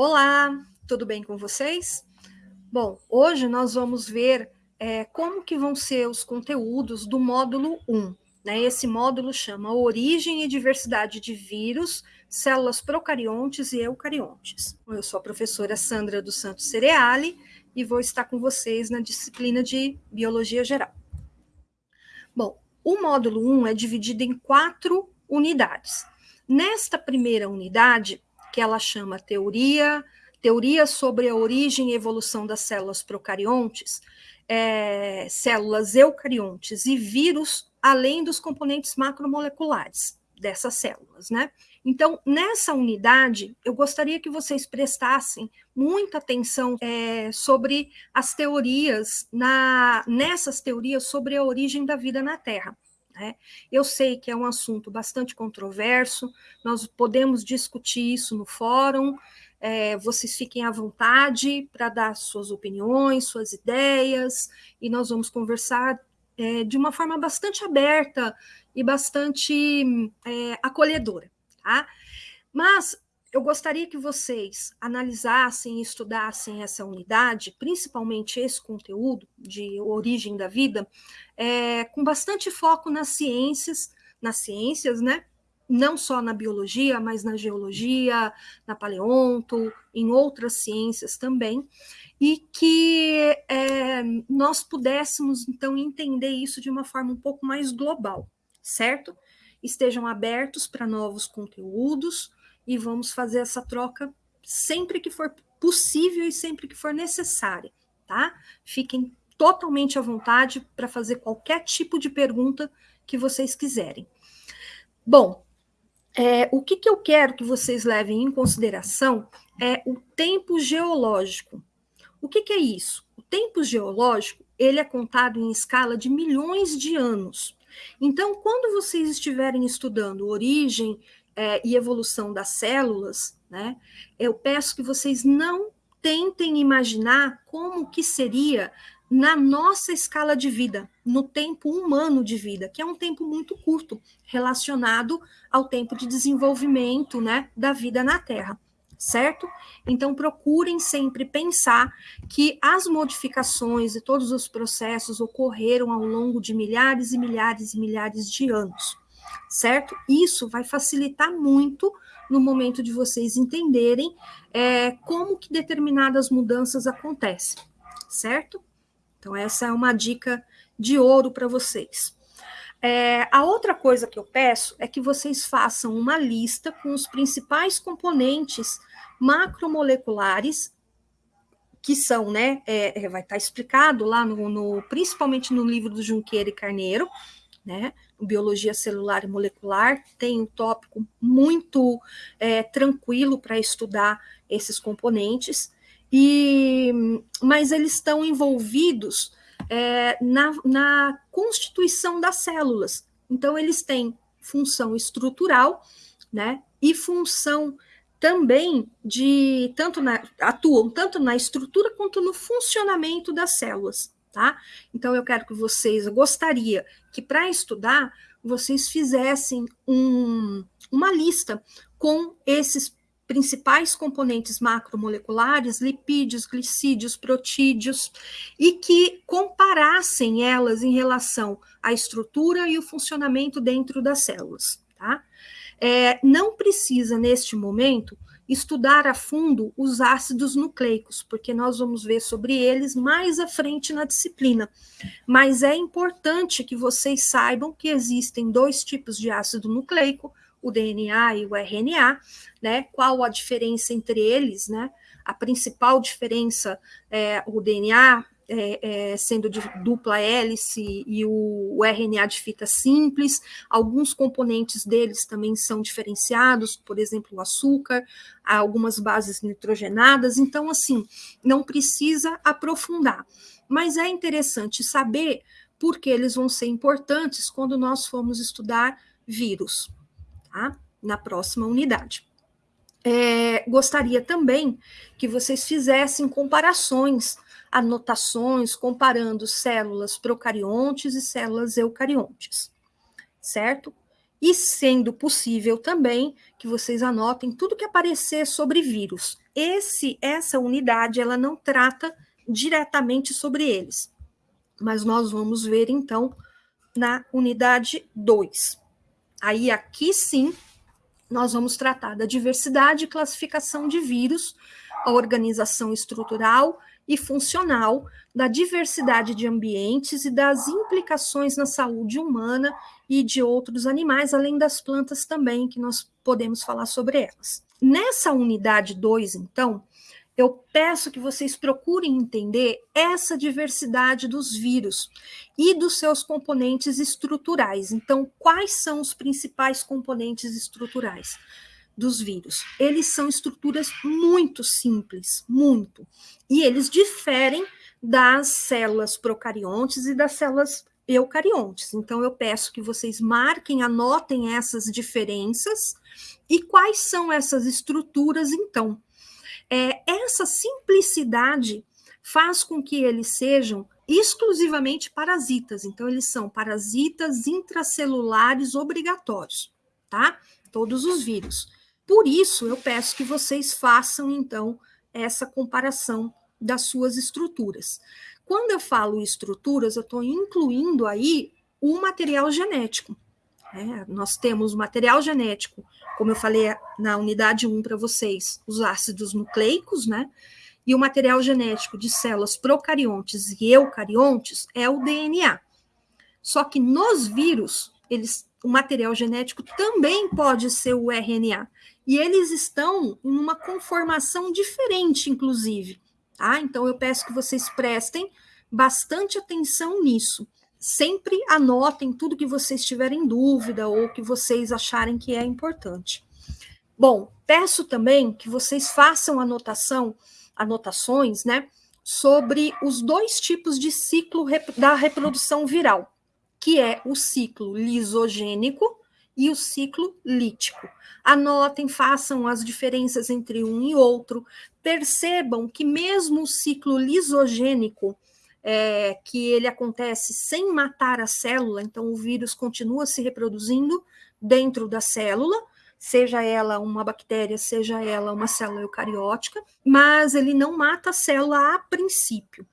Olá, tudo bem com vocês? Bom, hoje nós vamos ver é, como que vão ser os conteúdos do módulo 1. Né? Esse módulo chama Origem e Diversidade de Vírus, Células Procariontes e Eucariontes. Eu sou a professora Sandra dos Santos Cereali e vou estar com vocês na disciplina de Biologia Geral. Bom, o módulo 1 é dividido em quatro unidades. Nesta primeira unidade, que ela chama Teoria, Teoria sobre a Origem e Evolução das Células Procariontes, é, células eucariontes e vírus, além dos componentes macromoleculares dessas células, né? Então, nessa unidade, eu gostaria que vocês prestassem muita atenção é, sobre as teorias, na, nessas teorias sobre a origem da vida na Terra. Né? Eu sei que é um assunto bastante controverso, nós podemos discutir isso no fórum, é, vocês fiquem à vontade para dar suas opiniões, suas ideias, e nós vamos conversar é, de uma forma bastante aberta e bastante é, acolhedora, tá? Mas eu gostaria que vocês analisassem e estudassem essa unidade, principalmente esse conteúdo de origem da vida, é, com bastante foco nas ciências, nas ciências, né? Não só na biologia, mas na geologia, na paleonto, em outras ciências também, e que é, nós pudéssemos, então, entender isso de uma forma um pouco mais global, certo? Estejam abertos para novos conteúdos, e vamos fazer essa troca sempre que for possível e sempre que for necessária, tá? Fiquem totalmente à vontade para fazer qualquer tipo de pergunta que vocês quiserem. Bom, é, o que, que eu quero que vocês levem em consideração é o tempo geológico. O que, que é isso? O tempo geológico ele é contado em escala de milhões de anos. Então, quando vocês estiverem estudando origem é, e evolução das células, né, eu peço que vocês não tentem imaginar como que seria na nossa escala de vida, no tempo humano de vida, que é um tempo muito curto, relacionado ao tempo de desenvolvimento né, da vida na Terra, certo? Então, procurem sempre pensar que as modificações e todos os processos ocorreram ao longo de milhares e milhares e milhares de anos certo? Isso vai facilitar muito no momento de vocês entenderem é, como que determinadas mudanças acontecem, certo? Então, essa é uma dica de ouro para vocês. É, a outra coisa que eu peço é que vocês façam uma lista com os principais componentes macromoleculares que são, né, é, é vai estar explicado lá no, no, principalmente no livro do Junqueira e Carneiro, né? Biologia celular e molecular tem um tópico muito é, tranquilo para estudar esses componentes, e mas eles estão envolvidos é, na, na constituição das células. Então, eles têm função estrutural, né? E função também de tanto na, atuam tanto na estrutura quanto no funcionamento das células tá? Então eu quero que vocês, eu gostaria que para estudar vocês fizessem um, uma lista com esses principais componentes macromoleculares, lipídios, glicídios, protídeos, e que comparassem elas em relação à estrutura e o funcionamento dentro das células, tá? É, não precisa, neste momento, estudar a fundo os ácidos nucleicos, porque nós vamos ver sobre eles mais à frente na disciplina. Mas é importante que vocês saibam que existem dois tipos de ácido nucleico, o DNA e o RNA, né? Qual a diferença entre eles, né? A principal diferença é o DNA é, é, sendo de dupla hélice e o, o, RNA de fita simples. Alguns componentes deles também são diferenciados, por exemplo, o açúcar, algumas bases nitrogenadas. Então, assim, não precisa aprofundar. Mas é interessante saber porque eles vão ser importantes quando nós formos estudar vírus, tá? Na próxima unidade. É, gostaria também que vocês fizessem comparações anotações comparando células procariontes e células eucariontes, certo? e sendo possível também que vocês anotem tudo que aparecer sobre vírus. Esse essa unidade ela não trata diretamente sobre eles. Mas nós vamos ver então na unidade 2. Aí aqui sim nós vamos tratar da diversidade e classificação de vírus, a organização estrutural e funcional, da diversidade de ambientes e das implicações na saúde humana e de outros animais, além das plantas também, que nós podemos falar sobre elas. Nessa unidade 2, então, eu peço que vocês procurem entender essa diversidade dos vírus e dos seus componentes estruturais. Então, quais são os principais componentes estruturais dos vírus? Eles são estruturas muito simples, muito, e eles diferem das células procariontes e das células eucariontes. Então, eu peço que vocês marquem, anotem essas diferenças e quais são essas estruturas, então é, essa simplicidade faz com que eles sejam exclusivamente parasitas. Então, eles são parasitas intracelulares obrigatórios, tá? Todos os vírus. Por isso, eu peço que vocês façam, então, essa comparação das suas estruturas. Quando eu falo estruturas, eu estou incluindo aí o material genético. É, nós temos material genético como eu falei na unidade 1 para vocês, os ácidos nucleicos, né? E o material genético de células procariontes e eucariontes é o DNA. Só que nos vírus, eles, o material genético também pode ser o RNA. E eles estão em uma conformação diferente, inclusive. Tá? Então, eu peço que vocês prestem bastante atenção nisso sempre anotem tudo que vocês tiverem dúvida ou que vocês acharem que é importante. Bom, peço também que vocês façam anotação, anotações, né, sobre os dois tipos de ciclo da reprodução viral, que é o ciclo lisogênico e o ciclo lítico. Anotem, façam as diferenças entre um e outro, percebam que mesmo o ciclo lisogênico é, que ele acontece sem matar a célula, então o vírus continua se reproduzindo dentro da célula, seja ela uma bactéria, seja ela uma célula eucariótica, mas ele não mata a célula a princípio.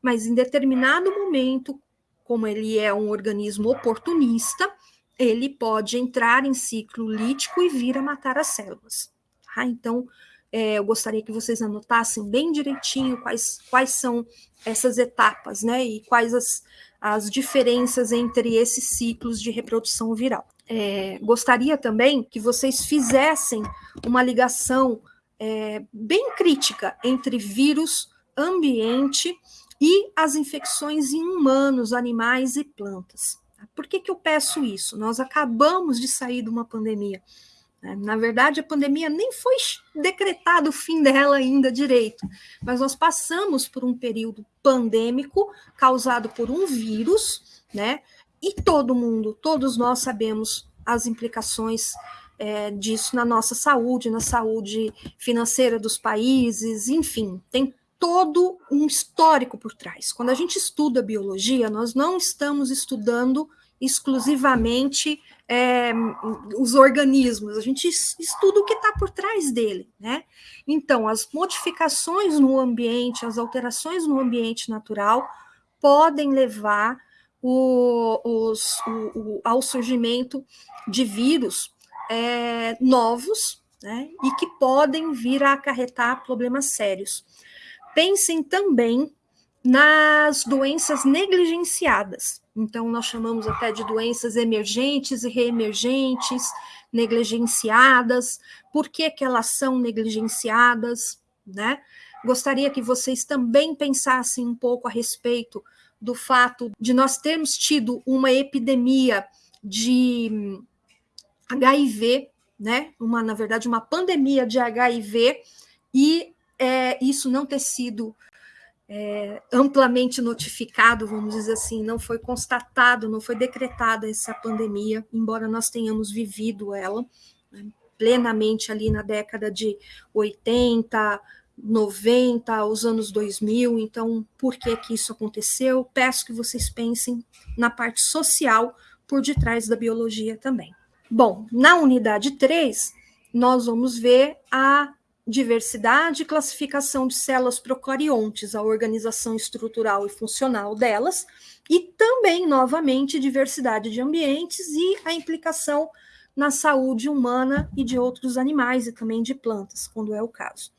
Mas em determinado momento, como ele é um organismo oportunista, ele pode entrar em ciclo lítico e vir a matar as células. Tá? Então, é, eu gostaria que vocês anotassem bem direitinho quais, quais são essas etapas, né? E quais as, as diferenças entre esses ciclos de reprodução viral. É, gostaria também que vocês fizessem uma ligação é, bem crítica entre vírus, ambiente e as infecções em humanos, animais e plantas. Por que, que eu peço isso? Nós acabamos de sair de uma pandemia né? Na verdade, a pandemia nem foi decretado o fim dela ainda direito, mas nós passamos por um período pandêmico causado por um vírus, né? E todo mundo, todos nós sabemos as implicações é, disso na nossa saúde, na saúde financeira dos países, enfim, tem todo um histórico por trás. Quando a gente estuda biologia, nós não estamos estudando exclusivamente é, os organismos, a gente estuda o que está por trás dele, né? Então, as modificações no ambiente, as alterações no ambiente natural podem levar o, os, o, o, ao surgimento de vírus é, novos, né? E que podem vir a acarretar problemas sérios. Pensem também nas doenças negligenciadas. Então, nós chamamos até de doenças emergentes e reemergentes, negligenciadas. Por que, que elas são negligenciadas? Né? Gostaria que vocês também pensassem um pouco a respeito do fato de nós termos tido uma epidemia de HIV, né? Uma, na verdade, uma pandemia de HIV, e é, isso não ter sido é, amplamente notificado, vamos dizer assim, não foi constatado, não foi decretada essa pandemia, embora nós tenhamos vivido ela né, plenamente ali na década de 80, 90, os anos 2000. Então, por que que isso aconteceu? Peço que vocês pensem na parte social por detrás da biologia também. Bom, na unidade 3, nós vamos ver a diversidade e classificação de células procariontes, a organização estrutural e funcional delas, e também, novamente, diversidade de ambientes e a implicação na saúde humana e de outros animais e também de plantas, quando é o caso.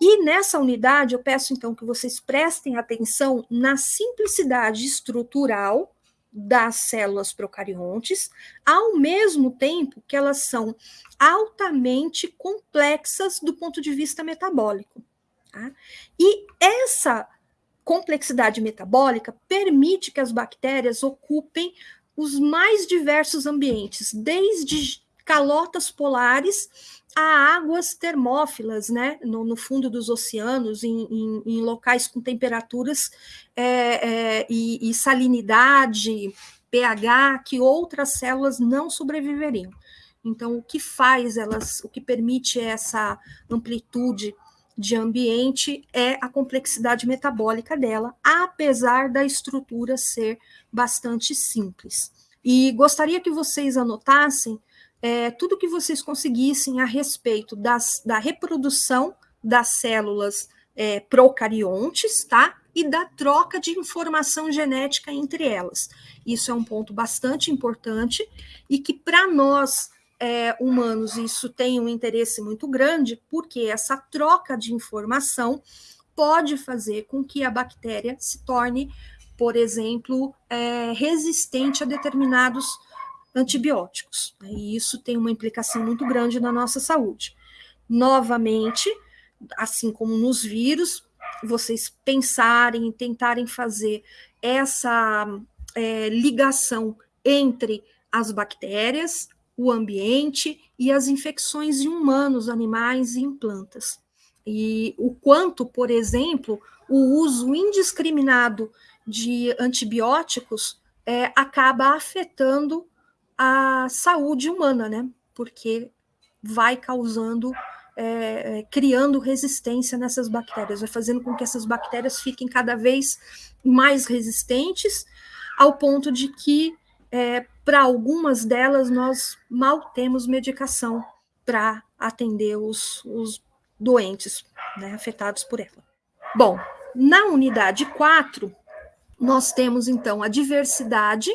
E nessa unidade, eu peço então que vocês prestem atenção na simplicidade estrutural das células procariontes, ao mesmo tempo que elas são altamente complexas do ponto de vista metabólico. Tá? E essa complexidade metabólica permite que as bactérias ocupem os mais diversos ambientes, desde calotas polares a águas termófilas, né, no, no fundo dos oceanos, em, em, em locais com temperaturas é, é, e, e salinidade, pH, que outras células não sobreviveriam. Então, o que faz elas, o que permite essa amplitude de ambiente é a complexidade metabólica dela, apesar da estrutura ser bastante simples. E gostaria que vocês anotassem é, tudo que vocês conseguissem a respeito das, da reprodução das células é, procariontes, tá? E da troca de informação genética entre elas. Isso é um ponto bastante importante e que, para nós é, humanos, isso tem um interesse muito grande, porque essa troca de informação pode fazer com que a bactéria se torne, por exemplo, é, resistente a determinados antibióticos. Né? E isso tem uma implicação muito grande na nossa saúde. Novamente, assim como nos vírus, vocês pensarem, tentarem fazer essa é, ligação entre as bactérias, o ambiente e as infecções em humanos, animais e em plantas. E o quanto, por exemplo, o uso indiscriminado de antibióticos é, acaba afetando a saúde humana, né? Porque vai causando, é, é, criando resistência nessas bactérias, vai fazendo com que essas bactérias fiquem cada vez mais resistentes, ao ponto de que, é, para algumas delas, nós mal temos medicação para atender os, os doentes né, afetados por ela. Bom, na unidade 4, nós temos então a diversidade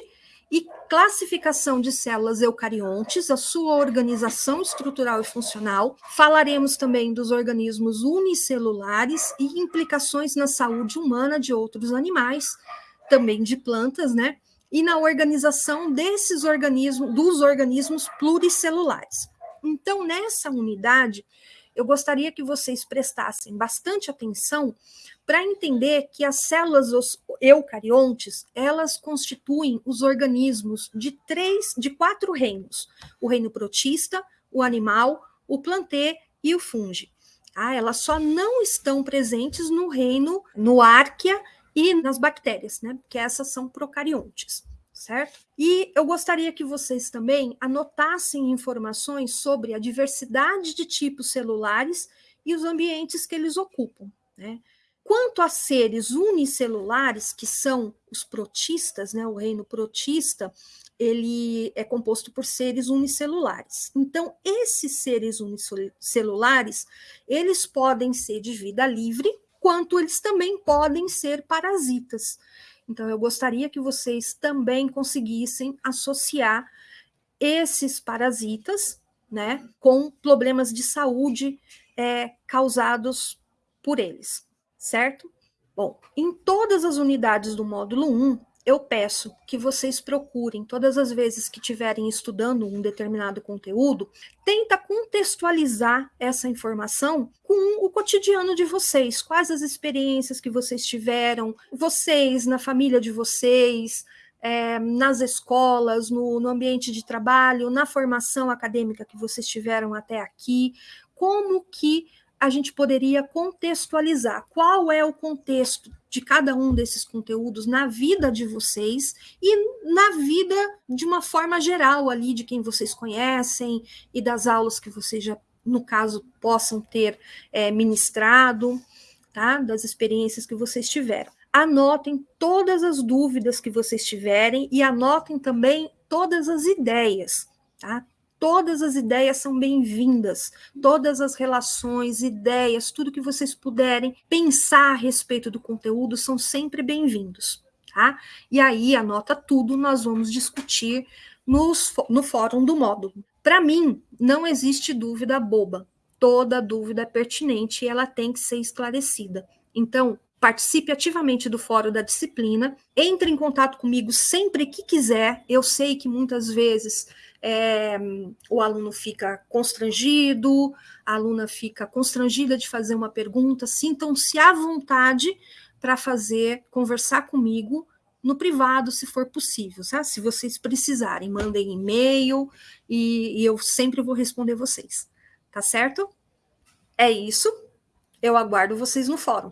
e classificação de células eucariontes, a sua organização estrutural e funcional. Falaremos também dos organismos unicelulares e implicações na saúde humana de outros animais, também de plantas, né? E na organização desses organismos, dos organismos pluricelulares. Então, nessa unidade, eu gostaria que vocês prestassem bastante atenção para entender que as células eucariontes, elas constituem os organismos de três, de quatro reinos: o reino protista, o animal, o plantê e o fungo. Ah, elas só não estão presentes no reino, no árquea e nas bactérias, né? Porque essas são procariontes certo? E eu gostaria que vocês também anotassem informações sobre a diversidade de tipos celulares e os ambientes que eles ocupam, né? Quanto a seres unicelulares, que são os protistas, né, o reino protista, ele é composto por seres unicelulares. Então, esses seres unicelulares, eles podem ser de vida livre, quanto eles também podem ser parasitas. Então, eu gostaria que vocês também conseguissem associar esses parasitas né, com problemas de saúde é, causados por eles, certo? Bom, em todas as unidades do módulo 1, eu peço que vocês procurem, todas as vezes que estiverem estudando um determinado conteúdo, tenta contextualizar essa informação com o cotidiano de vocês, quais as experiências que vocês tiveram, vocês, na família de vocês, é, nas escolas, no, no ambiente de trabalho, na formação acadêmica que vocês tiveram até aqui, como que a gente poderia contextualizar qual é o contexto de cada um desses conteúdos na vida de vocês e na vida de uma forma geral ali de quem vocês conhecem e das aulas que vocês já, no caso, possam ter é, ministrado, tá? Das experiências que vocês tiveram. Anotem todas as dúvidas que vocês tiverem e anotem também todas as ideias tá? Todas as ideias são bem-vindas, todas as relações, ideias, tudo que vocês puderem pensar a respeito do conteúdo são sempre bem-vindos, tá? E aí, anota tudo, nós vamos discutir nos, no fórum do módulo. Para mim, não existe dúvida boba. Toda dúvida é pertinente e ela tem que ser esclarecida. Então, participe ativamente do fórum da disciplina, entre em contato comigo sempre que quiser. Eu sei que muitas vezes é, o aluno fica constrangido, a aluna fica constrangida de fazer uma pergunta, sintam-se à vontade para fazer, conversar comigo no privado, se for possível, tá? Se vocês precisarem, mandem e-mail e, e eu sempre vou responder vocês, tá certo? É isso. Eu aguardo vocês no fórum.